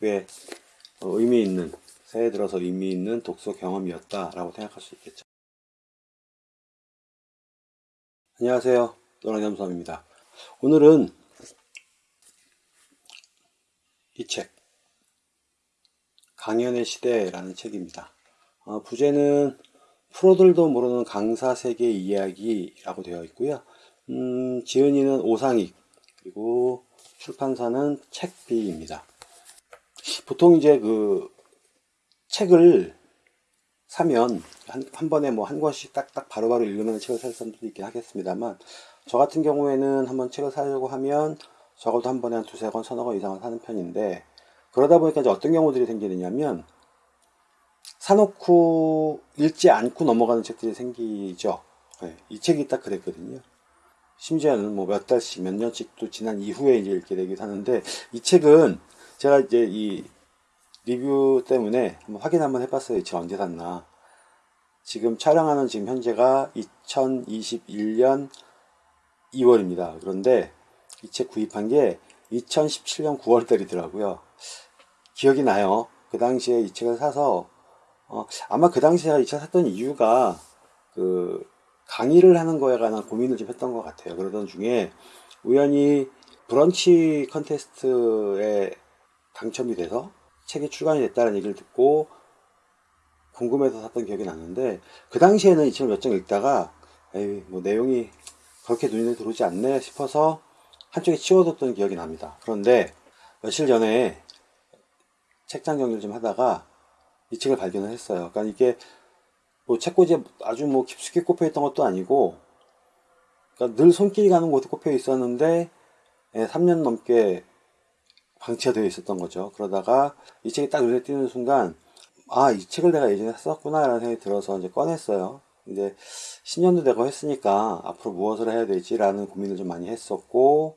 꽤 어, 의미 있는 새해 들어서 의미 있는 독서 경험이었다라고 생각할 수 있겠죠. 안녕하세요. 노랑잠수함입니다. 오늘은 이 책, 강연의 시대라는 책입니다. 어, 부제는 프로들도 모르는 강사 세계 이야기라고 되어 있고요. 음, 지은이는 오상익, 그리고 출판사는 책비입니다. 보통 이제 그 책을 사면 한, 한 번에 뭐 한 권씩 딱딱 바로바로 읽으면 책을 살 사람도 있긴 하겠습니다만 저 같은 경우에는 한번 책을 사려고 하면 적어도 한 번에 한 두세 권, 서너 권 이상은 사는 편인데 그러다 보니까 이제 어떤 경우들이 생기느냐면 사놓고 읽지 않고 넘어가는 책들이 생기죠. 네, 이 책이 딱 그랬거든요. 심지어는 뭐 몇 달씩 몇 년씩 또 지난 이후에 이제 읽게 되기도 하는데 이 책은 제가 이제 이 리뷰 때문에 한번 확인 한번 해봤어요. 이책 언제 샀나. 지금 촬영하는 지금 현재가 2021년 2월입니다. 그런데 이 책 구입한 게 2017년 9월 달이더라고요. 기억이 나요. 그 당시에 이 책을 사서 어, 아마 그 당시에 이 책 샀던 이유가 그 강의를 하는 거에 관한 고민을 좀 했던 것 같아요. 그러던 중에 우연히 브런치 컨테스트에 당첨이 돼서 책이 출간이 됐다는 얘기를 듣고 궁금해서 샀던 기억이 나는데 그 당시에는 이 책을 몇 장 읽다가 에이 뭐 내용이 그렇게 눈에 들어오지 않네 싶어서 한쪽에 치워뒀던 기억이 납니다. 그런데 며칠 전에 책장 정리를 좀 하다가 이 책을 발견을 했어요. 그러니까 이게 뭐 책꽂이에 아주 뭐 깊숙이 꼽혀 있던 것도 아니고 그러니까 늘 손길이 가는 곳에 꼽혀 있었는데 3년 예, 넘게 방치가 되어 있었던 거죠. 그러다가 이 책이 딱 눈에 띄는 순간 아, 이 책을 내가 예전에 썼구나 라는 생각이 들어서 이제 꺼냈어요. 이제 10년도 되고 했으니까 앞으로 무엇을 해야 되지라는 고민을 좀 많이 했었고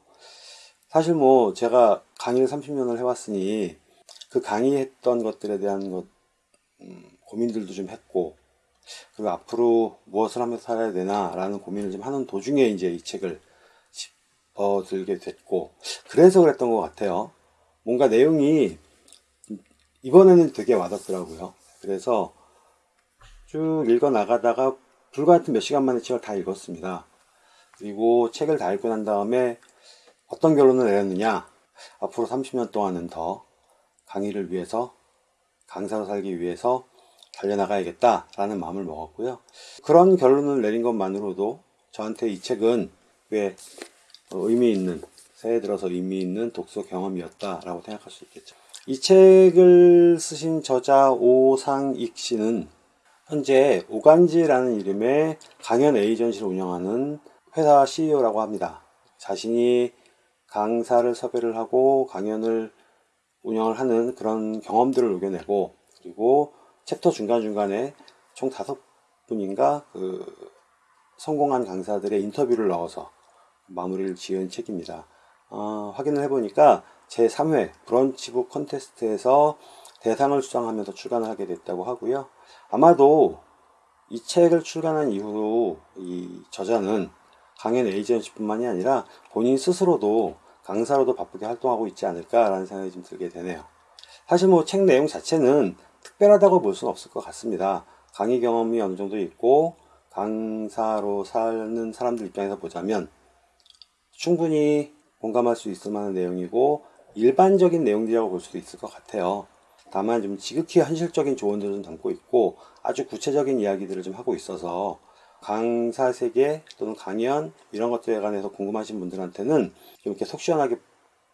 사실 뭐 제가 강의를 30년을 해왔으니 그 강의했던 것들에 대한 것 음, 고민들도 좀 했고 그리고 앞으로 무엇을 하면서 살아야 되나 라는 고민을 좀 하는 도중에 이제 이 책을 집어들게 됐고 그래서 그랬던 것 같아요 뭔가 내용이 이번에는 되게 와닿더라고요. 그래서 쭉 읽어 나가다가 불같은 몇 시간 만에 책을 다 읽었습니다. 그리고 책을 다 읽고 난 다음에 어떤 결론을 내렸느냐? 앞으로 30년 동안은 더 강의를 위해서 강사로 살기 위해서 달려나가야겠다 라는 마음을 먹었고요. 그런 결론을 내린 것만으로도 저한테 이 책은 꽤 의미 있는 새해 들어서 의미 있는 독서 경험이었다 라고 생각할 수 있겠죠. 이 책을 쓰신 저자 오상익 씨는 현재 오간지라는 이름의 강연 에이전시를 운영하는 회사 CEO라고 합니다. 자신이 강사를 섭외를 하고 강연을 운영을 하는 그런 경험들을 녹여내고 그리고 챕터 중간중간에 총 다섯 분인가 그 성공한 강사들의 인터뷰를 넣어서 마무리를 지은 책입니다. 어, 확인을 해보니까 제3회 브런치북 컨테스트에서 대상을 수상하면서 출간을 하게 됐다고 하고요. 아마도 이 책을 출간한 이후로 이 저자는 강연 에이전시뿐만이 아니라 본인 스스로도 강사로도 바쁘게 활동하고 있지 않을까라는 생각이 좀 들게 되네요. 사실 뭐 책 내용 자체는 특별하다고 볼 수는 없을 것 같습니다. 강의 경험이 어느 정도 있고 강사로 사는 사람들 입장에서 보자면 충분히 공감할 수 있을 만한 내용이고 일반적인 내용들이라고 볼 수도 있을 것 같아요. 다만 좀 지극히 현실적인 조언들을 좀 담고 있고 아주 구체적인 이야기들을 좀 하고 있어서 강사 세계 또는 강연 이런 것들에 관해서 궁금하신 분들한테는 좀 이렇게 속 시원하게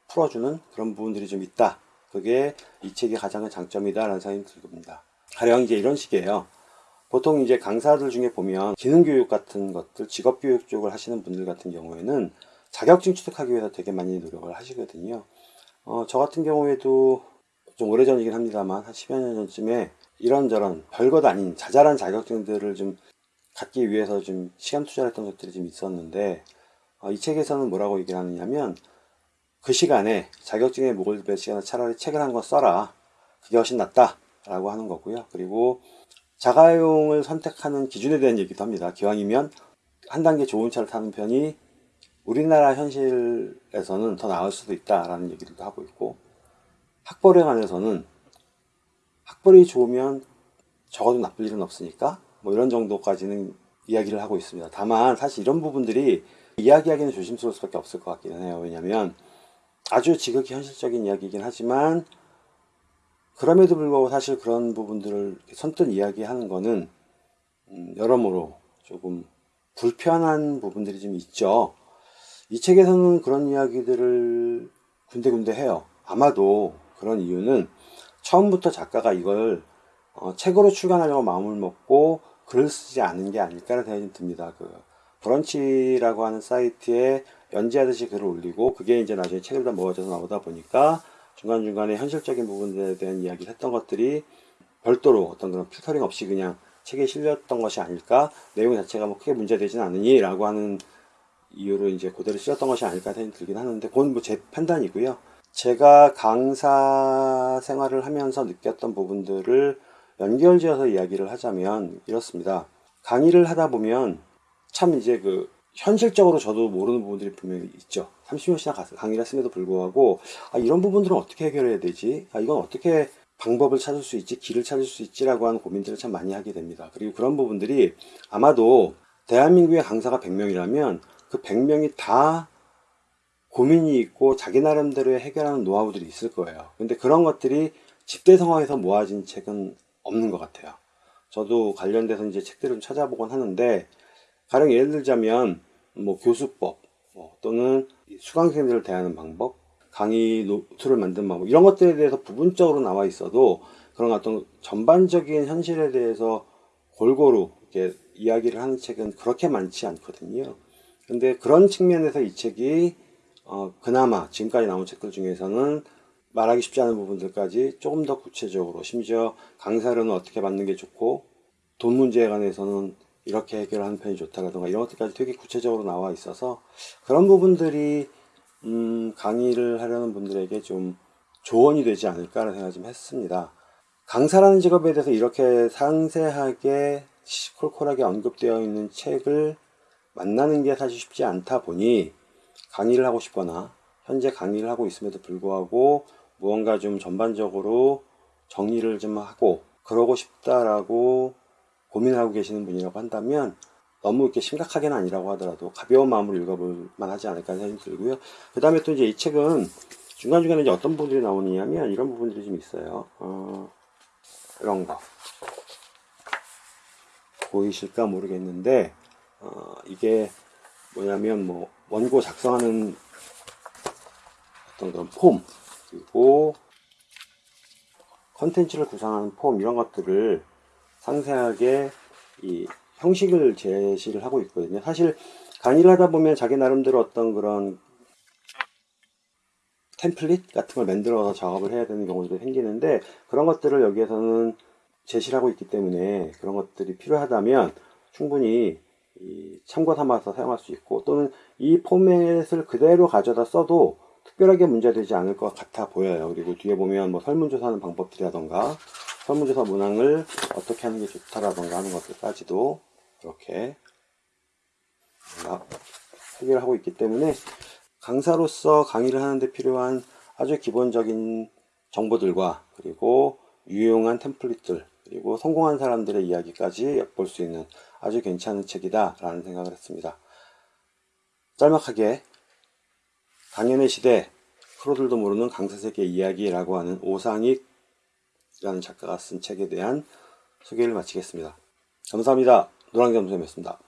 풀어주는 그런 부분들이 좀 있다. 그게 이 책의 가장 큰 장점이다 라는 생각이 들겁니다. 가령 이제 이런 식이에요. 보통 이제 강사들 중에 보면 기능교육 같은 것들, 직업교육 쪽을 하시는 분들 같은 경우에는 자격증 취득하기 위해서 되게 많이 노력을 하시거든요. 어, 저 같은 경우에도 좀 오래전이긴 합니다만 한 10여 년 전쯤에 이런저런 별것 아닌 자잘한 자격증들을 좀 갖기 위해서 좀 시간 투자를 했던 것들이 좀 있었는데 어, 이 책에서는 뭐라고 얘기를 하느냐면 그 시간에 자격증에 목을 뺄 시간에 차라리 책을 한 권 써라. 그게 훨씬 낫다 라고 하는 거고요. 그리고 자가용을 선택하는 기준에 대한 얘기도 합니다. 기왕이면 한 단계 좋은 차를 타는 편이 우리나라 현실에서는 더 나을 수도 있다 라는 얘기도 하고 있고 학벌에 관해서는 학벌이 좋으면 적어도 나쁠 일은 없으니까 뭐 이런 정도까지는 이야기를 하고 있습니다. 다만 사실 이런 부분들이 이야기하기는 조심스러울 수밖에 없을 것 같기는 해요. 왜냐하면 아주 지극히 현실적인 이야기이긴 하지만 그럼에도 불구하고 사실 그런 부분들을 선뜻 이야기하는 거는 음, 여러모로 조금 불편한 부분들이 좀 있죠. 이 책에서는 그런 이야기들을 군데군데 해요. 아마도 그런 이유는 처음부터 작가가 이걸 어, 책으로 출간하려고 마음을 먹고 글을 쓰지 않은 게 아닐까라는 생각이 듭니다. 그 브런치라고 하는 사이트에 연재하듯이 글을 올리고 그게 이제 나중에 책을 다 모아져서 나오다 보니까 중간중간에 현실적인 부분들에 대한 이야기를 했던 것들이 별도로 어떤 그런 필터링 없이 그냥 책에 실렸던 것이 아닐까 내용 자체가 뭐 크게 문제되진 않으니 라고 하는 이유로 이제 그대로 실렸던 것이 아닐까 생각이 들긴 하는데 그건 뭐 제 판단이고요 제가 강사 생활을 하면서 느꼈던 부분들을 연결지어서 이야기를 하자면 이렇습니다 강의를 하다 보면 참 이제 그 현실적으로 저도 모르는 부분들이 분명히 있죠. 30년씩이나 강의를 했음에도 불구하고 아, 이런 부분들은 어떻게 해결해야 되지? 아, 이건 어떻게 방법을 찾을 수 있지? 길을 찾을 수 있지라고 하는 고민들을 참 많이 하게 됩니다. 그리고 그런 부분들이 아마도 대한민국의 강사가 100명이라면 그 100명이 다 고민이 있고 자기 나름대로의 해결하는 노하우들이 있을 거예요. 근데 그런 것들이 집대 상황에서 모아진 책은 없는 것 같아요. 저도 관련돼서 이제 책들을 좀 찾아보곤 하는데 가령 예를 들자면 뭐 교수법 뭐 또는 수강생들을 대하는 방법 강의 노트를 만든 방법 이런 것들에 대해서 부분적으로 나와 있어도 그런 어떤 전반적인 현실에 대해서 골고루 이렇게 이야기를 하는 책은 그렇게 많지 않거든요. 근데 그런 측면에서 이 책이 어 그나마 지금까지 나온 책들 중에서는 말하기 쉽지 않은 부분들까지 조금 더 구체적으로 심지어 강사료는 어떻게 받는 게 좋고 돈 문제에 관해서는 이렇게 해결하는 편이 좋다라든가 이런 것들까지 되게 구체적으로 나와 있어서 그런 부분들이 음, 강의를 하려는 분들에게 좀 조언이 되지 않을까라는 생각을 좀 했습니다. 강사라는 직업에 대해서 이렇게 상세하게 시콜콜하게 언급되어 있는 책을 만나는 게 사실 쉽지 않다 보니 강의를 하고 싶거나 현재 강의를 하고 있음에도 불구하고 무언가 좀 전반적으로 정리를 좀 하고 그러고 싶다라고 고민하고 계시는 분이라고 한다면 너무 이렇게 심각하게는 아니라고 하더라도 가벼운 마음으로 읽어볼 만하지 않을까 생각이 들고요. 그 다음에 또 이제 이 책은 중간중간에 이제 어떤 부분들이 나오느냐면 이런 부분들이 좀 있어요. 어, 이런 거. 보이실까 모르겠는데, 어, 이게 뭐냐면 뭐 원고 작성하는 어떤 그런 폼, 그리고 컨텐츠를 구상하는 폼 이런 것들을 상세하게 이 형식을 제시를 하고 있거든요. 사실 강의를 하다 보면 자기 나름대로 어떤 그런 템플릿 같은 걸 만들어서 작업을 해야 되는 경우도 생기는데 그런 것들을 여기에서는 제시를 하고 있기 때문에 그런 것들이 필요하다면 충분히 참고 삼아서 사용할 수 있고 또는 이 포맷을 그대로 가져다 써도 특별하게 문제되지 않을 것 같아 보여요. 그리고 뒤에 보면 뭐 설문조사하는 방법들이라던가 설문조사 문항을 어떻게 하는 게 좋다라던가 하는 것들까지도 이렇게 해결 하고 있기 때문에 강사로서 강의를 하는데 필요한 아주 기본적인 정보들과 그리고 유용한 템플릿들 그리고 성공한 사람들의 이야기까지 엿볼 수 있는 아주 괜찮은 책이다 라는 생각을 했습니다. 짤막하게 당연의 시대 프로들도 모르는 강사세계 이야기라고 하는 오상익 라는 작가가 쓴 책에 대한 소개를 마치겠습니다. 감사합니다. 노랑겸수였습니다.